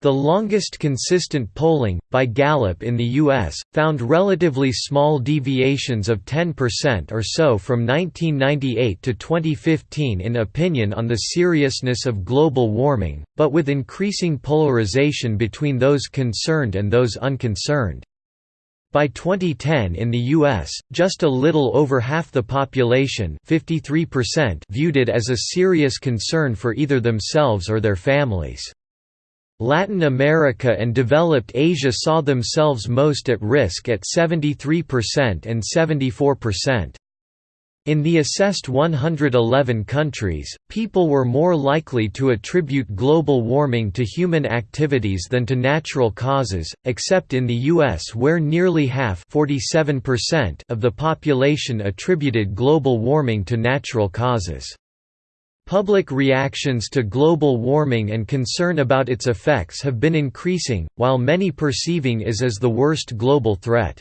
The longest consistent polling, by Gallup in the U.S., found relatively small deviations of 10% or so from 1998 to 2015 in opinion on the seriousness of global warming, but with increasing polarization between those concerned and those unconcerned. By 2010 in the U.S., just a little over half the population viewed it as a serious concern for either themselves or their families. Latin America and developed Asia saw themselves most at risk at 73% and 74%. In the assessed 111 countries, people were more likely to attribute global warming to human activities than to natural causes, except in the US where nearly half of the population attributed global warming to natural causes. Public reactions to global warming and concern about its effects have been increasing, while many perceiving is as the worst global threat.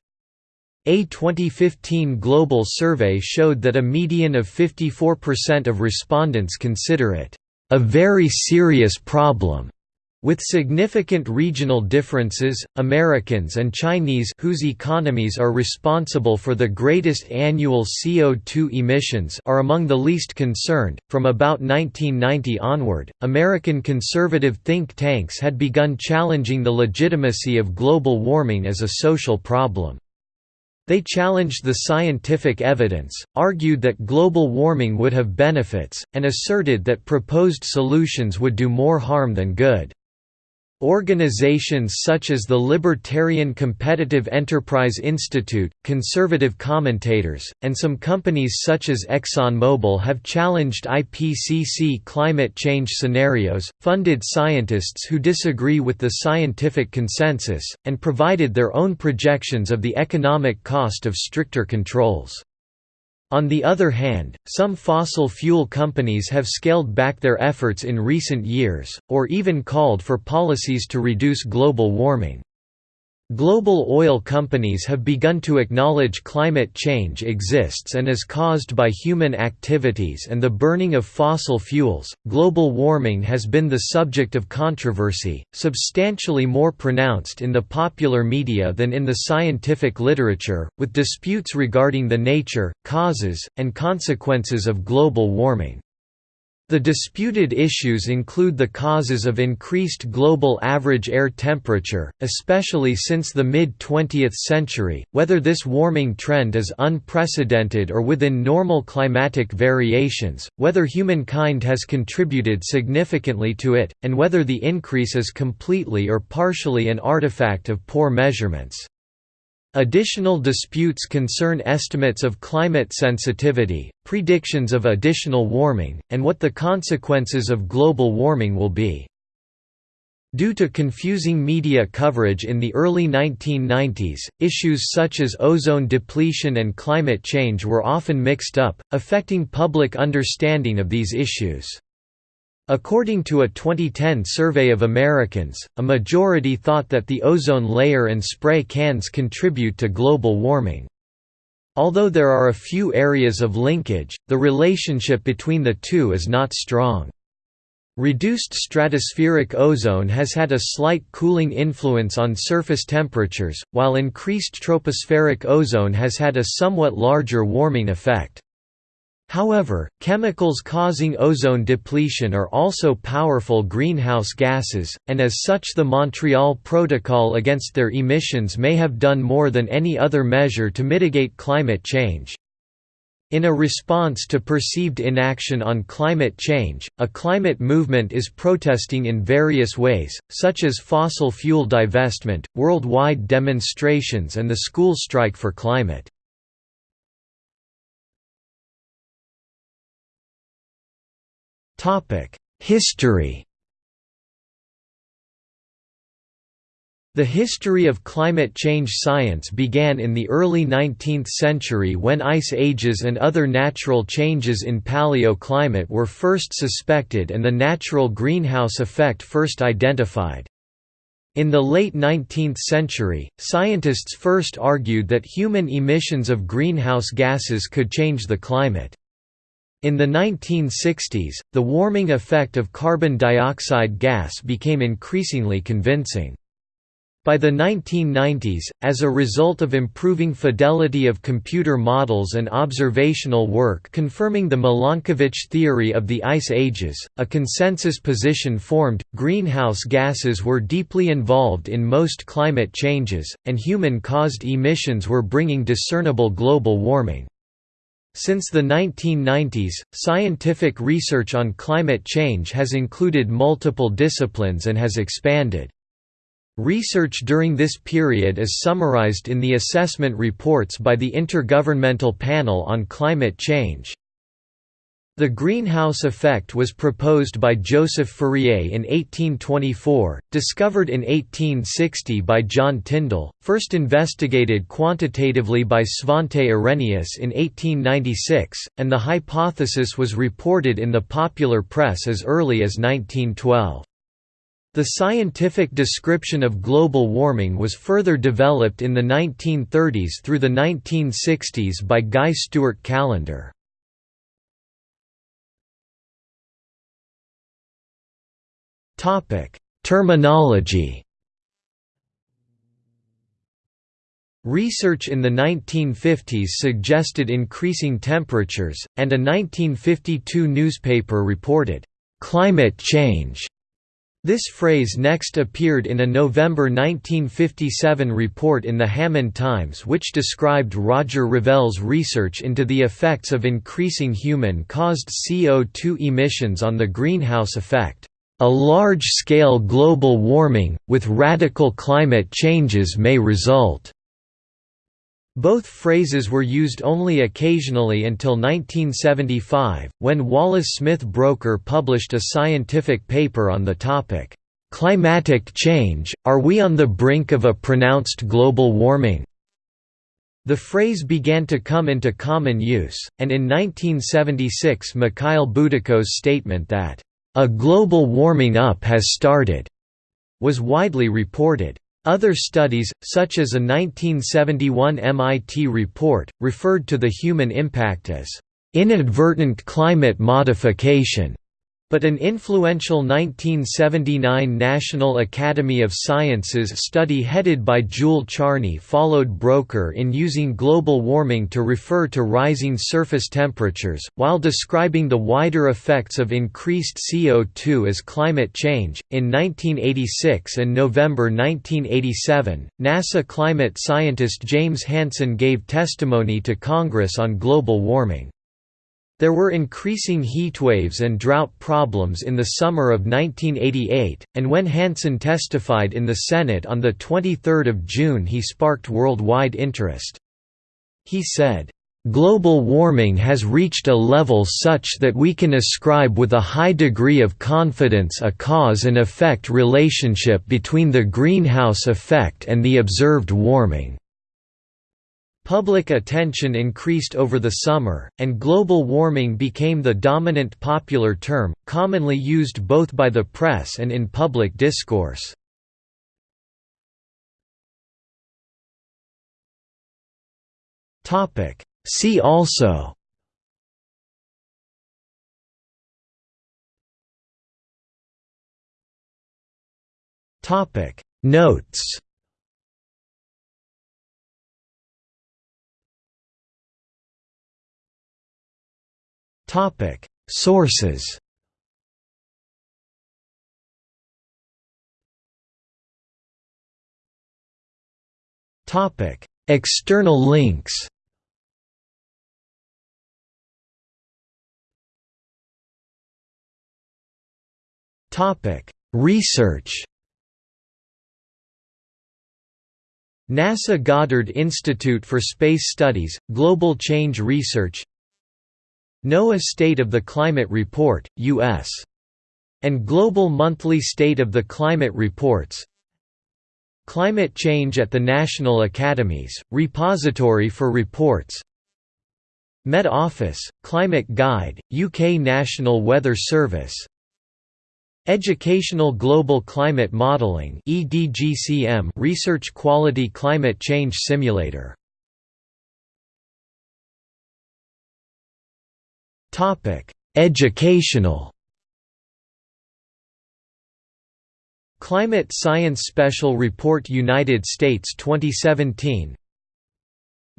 A 2015 global survey showed that a median of 54% of respondents consider it a very serious problem. With significant regional differences, Americans and Chinese whose economies are responsible for the greatest annual CO2 emissions are among the least concerned. From about 1990 onward, American conservative think tanks had begun challenging the legitimacy of global warming as a social problem. They challenged the scientific evidence, argued that global warming would have benefits, and asserted that proposed solutions would do more harm than good. Organizations such as the Libertarian Competitive Enterprise Institute, conservative commentators, and some companies such as ExxonMobil have challenged IPCC climate change scenarios, funded scientists who disagree with the scientific consensus, and provided their own projections of the economic cost of stricter controls. On the other hand, some fossil fuel companies have scaled back their efforts in recent years, or even called for policies to reduce global warming. Global oil companies have begun to acknowledge climate change exists and is caused by human activities and the burning of fossil fuels. Global warming has been the subject of controversy, substantially more pronounced in the popular media than in the scientific literature, with disputes regarding the nature, causes, and consequences of global warming. The disputed issues include the causes of increased global average air temperature, especially since the mid-20th century, whether this warming trend is unprecedented or within normal climatic variations, whether humankind has contributed significantly to it, and whether the increase is completely or partially an artifact of poor measurements. Additional disputes concern estimates of climate sensitivity, predictions of additional warming, and what the consequences of global warming will be. Due to confusing media coverage in the early 1990s, issues such as ozone depletion and climate change were often mixed up, affecting public understanding of these issues. According to a 2010 survey of Americans, a majority thought that the ozone layer and spray cans contribute to global warming. Although there are a few areas of linkage, the relationship between the two is not strong. Reduced stratospheric ozone has had a slight cooling influence on surface temperatures, while increased tropospheric ozone has had a somewhat larger warming effect. However, chemicals causing ozone depletion are also powerful greenhouse gases, and as such the Montreal Protocol against their emissions may have done more than any other measure to mitigate climate change. In a response to perceived inaction on climate change, a climate movement is protesting in various ways, such as fossil fuel divestment, worldwide demonstrations and the school strike for climate. History The history of climate change science began in the early 19th century when ice ages and other natural changes in paleoclimate were first suspected and the natural greenhouse effect first identified. In the late 19th century, scientists first argued that human emissions of greenhouse gases could change the climate. In the 1960s, the warming effect of carbon dioxide gas became increasingly convincing. By the 1990s, as a result of improving fidelity of computer models and observational work confirming the Milankovitch theory of the ice ages, a consensus position formed, greenhouse gases were deeply involved in most climate changes, and human-caused emissions were bringing discernible global warming. Since the 1990s, scientific research on climate change has included multiple disciplines and has expanded. Research during this period is summarized in the assessment reports by the Intergovernmental Panel on Climate Change. The greenhouse effect was proposed by Joseph Fourier in 1824, discovered in 1860 by John Tyndall, first investigated quantitatively by Svante Arrhenius in 1896, and the hypothesis was reported in the popular press as early as 1912. The scientific description of global warming was further developed in the 1930s through the 1960s by Guy Stewart Callendar. Topic: Terminology. Research in the 1950s suggested increasing temperatures, and a 1952 newspaper reported, "...climate change." This phrase next appeared in a November 1957 report in the Hammond Times which described Roger Revelle's research into the effects of increasing human-caused CO2 emissions on the greenhouse effect. A large-scale global warming, with radical climate changes may result. Both phrases were used only occasionally until 1975, when Wallace Smith Broecker published a scientific paper on the topic, "'Climatic Change, Are We on the Brink of a Pronounced Global Warming?' The phrase began to come into common use, and in 1976 Mikhail Budyko's statement that a global warming up has started, was widely reported. Other studies, such as a 1971 MIT report, referred to the human impact as inadvertent climate modification. But an influential 1979 National Academy of Sciences study headed by Jule Charney followed Broecker in using global warming to refer to rising surface temperatures, while describing the wider effects of increased CO2 as climate change. In 1986 and November 1987, NASA climate scientist James Hansen gave testimony to Congress on global warming. There were increasing heatwaves and drought problems in the summer of 1988, and when Hansen testified in the Senate on 23 June he sparked worldwide interest. He said, Global warming has reached a level such that we can ascribe with a high degree of confidence a cause and effect relationship between the greenhouse effect and the observed warming. Public attention increased over the summer, and global warming became the dominant popular term, commonly used both by the press and in public discourse. See also Notes Topic. Sources. Topic. External links. Topic. Research. NASA Goddard Institute for Space Studies, Global Change Research NOAA State of the Climate Report, U.S. and Global Monthly State of the Climate Reports. Climate Change at the National Academies, Repository for Reports. Met Office, Climate Guide, UK National Weather Service. Educational Global Climate Modelling Research Quality Climate Change Simulator Topic: Educational. Climate Science Special Report United States 2017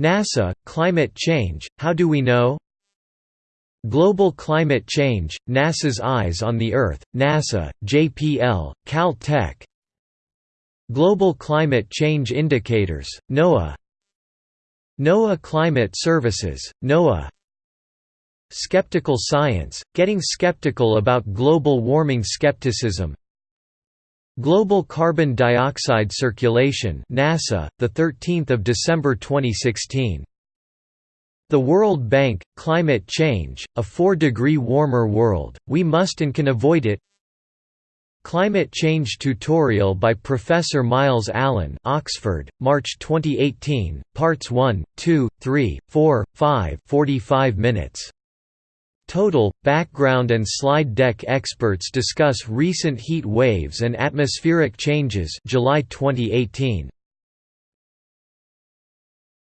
NASA, Climate Change, How Do We Know? Global Climate Change, NASA's Eyes on the Earth, NASA, JPL, Cal-Tech Global Climate Change Indicators, NOAA NOAA Climate Services, NOAA Skeptical Science, Getting Skeptical About Global Warming Skepticism. Global Carbon Dioxide Circulation NASA, 13 December 2016 The World Bank, Climate Change, A 4-Degree Warmer World, We Must and Can Avoid It. Climate Change Tutorial by Professor Myles Allen Oxford, March 2018, Parts 1, 2, 3, 4, 5 45 minutes Total, background and slide deck experts discuss recent heat waves and atmospheric changes July 2018.